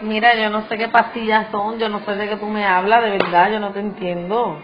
Mira, yo no sé qué pastillas son, yo no sé de qué tú me hablas, de verdad, yo no te entiendo.